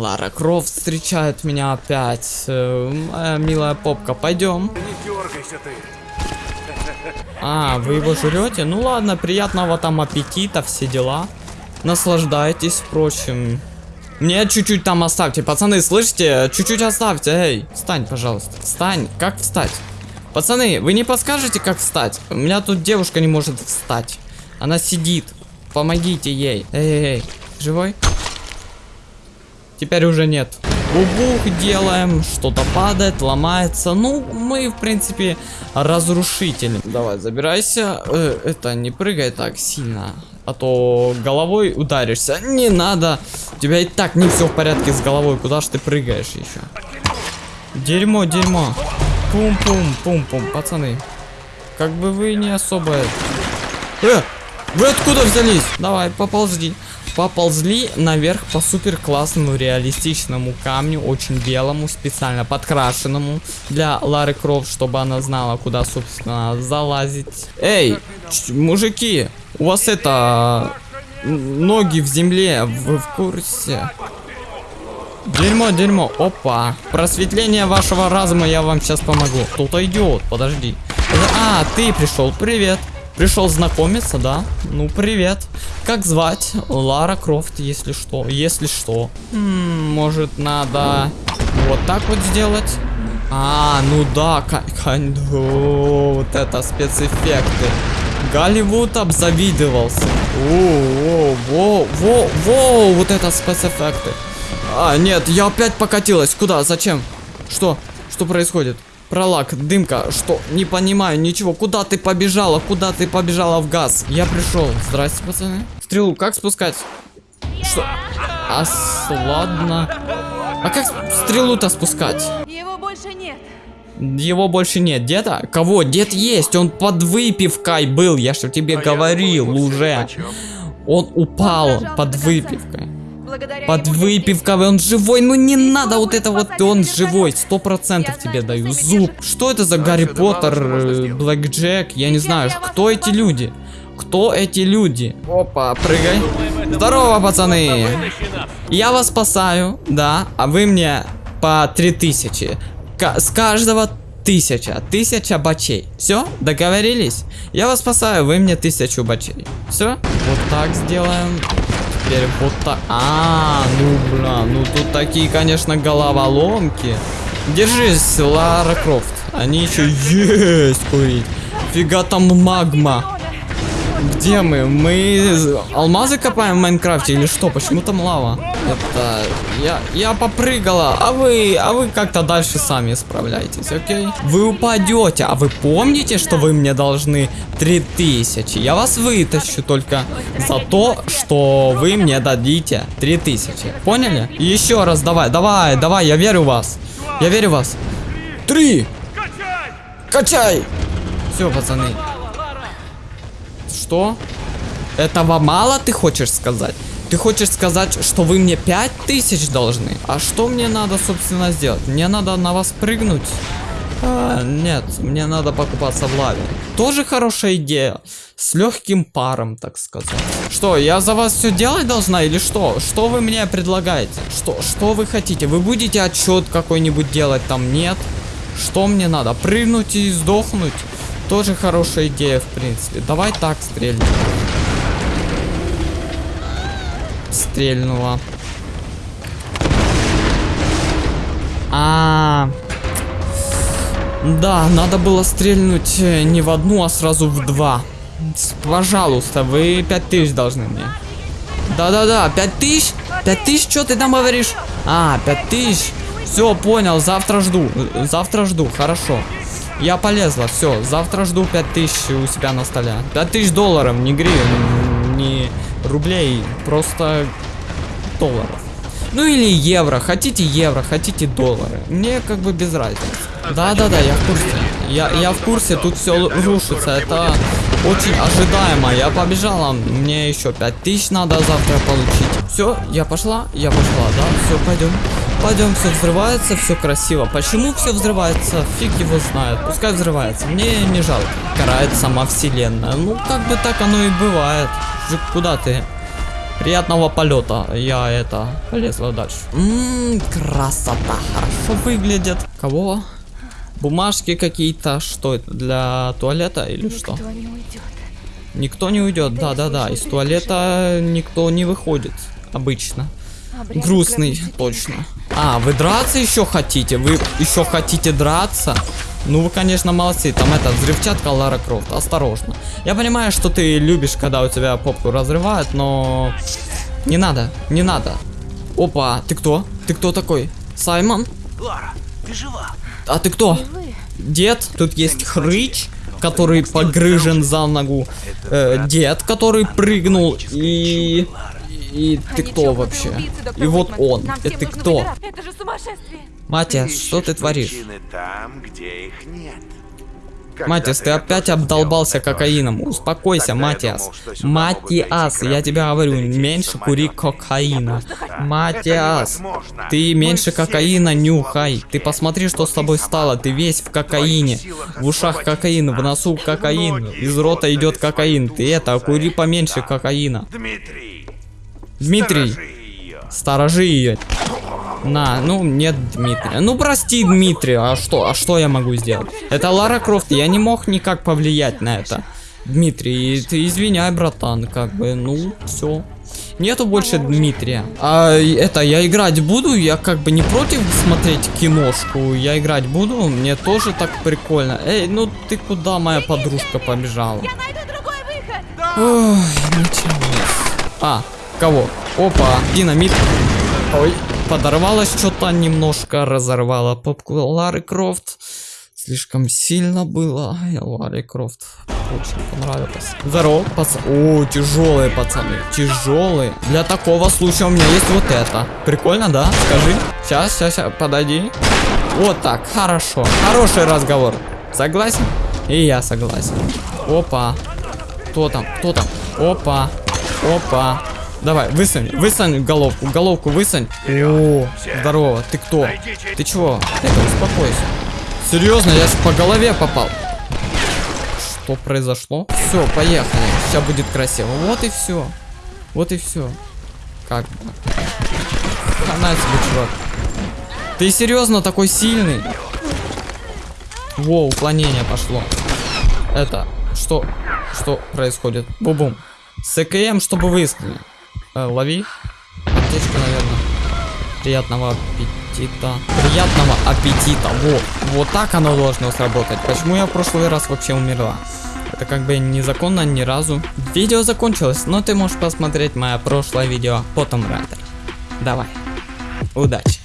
Лара Крофт встречает меня опять. Э, моя милая попка, пойдем. Не дергайся ты. А, вы его жрете? Ну ладно, приятного там аппетита, все дела. Наслаждайтесь, впрочем. Мне чуть-чуть там оставьте, пацаны, слышите? Чуть-чуть оставьте, эй. Встань, пожалуйста. Встань. Как встать? Пацаны, вы не подскажете, как встать? У меня тут девушка не может встать. Она сидит. Помогите ей. Эй, эй, эй. Живой? Теперь уже нет. Бубух делаем, что-то падает, ломается. Ну, мы, в принципе, разрушители. Давай, забирайся. Э, это, не прыгай так сильно. А то головой ударишься. Не надо. У тебя и так не все в порядке с головой. Куда ж ты прыгаешь еще? Дерьмо, дерьмо. Пум-пум-пум-пум, пацаны. Как бы вы не особо... Э, вы откуда взялись? Давай, поползли. Поползли наверх по супер классному реалистичному камню, очень белому, специально подкрашенному для Лары Крофт, чтобы она знала, куда, собственно, залазить. Эй, мужики, у вас это... Ноги в земле, вы в курсе? Дерьмо, дерьмо, опа. Просветление вашего разума я вам сейчас помогу. Кто-то идет, подожди. А, ты пришел, привет. Пришел знакомиться, да? Ну, привет. Как звать? Лара Крофт, если что. Если что. М -м, может, надо вот так вот сделать? А, ну да, вот это спецэффекты. Голливуд обзавидовался. О, во, во, во, вот это спецэффекты. А, нет, я опять покатилась. Куда? Зачем? Что? Что происходит? Пролак, дымка, что? Не понимаю, ничего. Куда ты побежала? Куда ты побежала в газ? Я пришел. Здрасте, пацаны. Стрелу как спускать? Что? А, ладно. А как стрелу-то спускать? Его больше нет. Его больше нет. Деда? Кого? Дед есть. Он под выпивкой был. Я что тебе а говорил уже. Он упал под выпивкой. Под выпивкой, он живой, ну не надо вот это вот, он живой, сто процентов тебе даю, зуб. Что это за Гарри Поттер, э, Блэк Джек, я не знаю, кто эти люди? Кто эти люди? Опа, прыгай. Здорово, пацаны. Я вас спасаю, да, а вы мне по 3000. К с каждого тысяча, тысяча бачей. Все, договорились? Я вас спасаю, вы мне тысячу бачей. Все, вот так сделаем теперь вот так. А, ну, бля, ну тут такие, конечно, головоломки. Держись, Лара Крофт. Они еще есть курить. Фига там магма. Где мы? Мы алмазы копаем в Майнкрафте или что? Почему там лава? Это... Я, я попрыгала, а вы... А вы как-то дальше сами справляйтесь, окей? Вы упадете, а вы помните, что вы мне должны 3000? Я вас вытащу только за то, что вы мне дадите 3000. Поняли? Еще раз давай, давай, давай, я верю в вас. Я верю в вас. Три! Качай! Все, пацаны. Что? Этого мало ты хочешь сказать? Ты хочешь сказать, что вы мне 5000 должны? А что мне надо, собственно, сделать? Мне надо на вас прыгнуть? А, нет, мне надо покупаться в лаве. Тоже хорошая идея. С легким паром, так сказать. Что, я за вас все делать должна или что? Что вы мне предлагаете? Что, что вы хотите? Вы будете отчет какой-нибудь делать там? Нет? Что мне надо? Прыгнуть и сдохнуть? Тоже хорошая идея, в принципе. Давай так стрельнем. Стрельнула. А, -а, а Да, надо было стрельнуть э, не в одну, а сразу в два. Пожалуйста, вы 5000 должны мне. Да-да-да, 5000? 5000, что ты там говоришь? А, 5000. Все, понял, завтра жду. Завтра жду, хорошо. Я полезла, все, завтра жду 5000 у себя на столе. 5000 долларов, не гривен, не рублей, просто долларов. Ну или евро, хотите евро, хотите доллары. Мне как бы без разницы. Да-да-да, я в курсе. Я, я в курсе, тут все рушится, это очень ожидаемо. Я побежала, мне еще 5000 надо завтра получить. Все, я пошла, я пошла, да, все, пойдем. Пойдем, все взрывается, все красиво. Почему все взрывается? Фиг его знает. Пускай взрывается. Мне не жалко. Карает сама вселенная. Ну, как бы так оно и бывает. Куда ты? Приятного полета. Я это полезла дальше. Ммм, красота. Хорошо выглядит. Кого? Бумажки какие-то. Что это? Для туалета или что? Никто не уйдет. Никто не уйдет. Да, да, да. Из туалета никто не выходит. Обычно. Обряд Грустный, гробницы точно. А, вы драться еще хотите? Вы еще хотите драться? Ну, вы, конечно, молодцы. Там это, взрывчатка Лара Крофт. Осторожно. Я понимаю, что ты любишь, когда у тебя попку разрывают, но... Не надо, не надо. Опа, ты кто? Ты кто такой? Саймон? Лара, ты жива? А ты кто? Дед? Тут есть хрыч, который погрыжен за ногу. Э, дед, который прыгнул. И... И ты кто вообще? И вот он. Это нужно кто? Это Ты что ты творишь? там, где их нет. Матиас, ты опять обдолбался кокаином. Успокойся, Матиас. Матиас, я тебе говорю, меньше кури кокаина. Матиас, ты меньше кокаина нюхай. Ты посмотри, что с тобой стало. Ты весь в кокаине. В ушах кокаин, в носу кокаин. Из рота идет кокаин. Ты это, кури поменьше кокаина. Дмитрий, Дмитрий, сторожи ее. На, ну нет Дмитрия. Ну прости, Дмитрий, а что, а что я могу сделать? Это Лара Крофт, я не мог никак повлиять на это. Дмитрий, ты извиняй, братан, как бы, ну, все. Нету больше Дмитрия. А это, я играть буду, я как бы не против смотреть киношку, я играть буду, мне тоже так прикольно. Эй, ну ты куда, моя подружка побежала? Я найду другой выход. Ой, началось. А, кого? Опа, динамит. Ой, подорвалась что-то немножко, разорвала попку Лары Крофт. Слишком сильно было. Ай, Ларе Крофт очень понравилось. Здорово, пацаны. О, тяжелые пацаны, тяжелые. Для такого случая у меня есть вот это. Прикольно, да? Скажи. Сейчас, сейчас, сейчас, подойди. Вот так, хорошо. Хороший разговор. Согласен? И я согласен. Опа. Кто там? Кто там? Опа. Опа. Давай, высунь, высунь головку, головку высунь. О, здорово, ты кто? Ты чего? Это, успокойся. Серьезно, я ж по голове попал. Что произошло? Все, поехали. Сейчас будет красиво. Вот и все. Вот и все. Как бы. Хана себе, чувак. Ты серьезно такой сильный? Во, уклонение пошло. Это, что, что происходит? Бу-бум. С ЭКМ, чтобы выискали. Э, лови. Аптечка, наверное. Приятного аппетита. Приятного аппетита. Вот. Вот так оно должно сработать. Почему я в прошлый раз вообще умерла? Это как бы незаконно ни разу. Видео закончилось, но ты можешь посмотреть мое прошлое видео по Tomb. Давай. Удачи.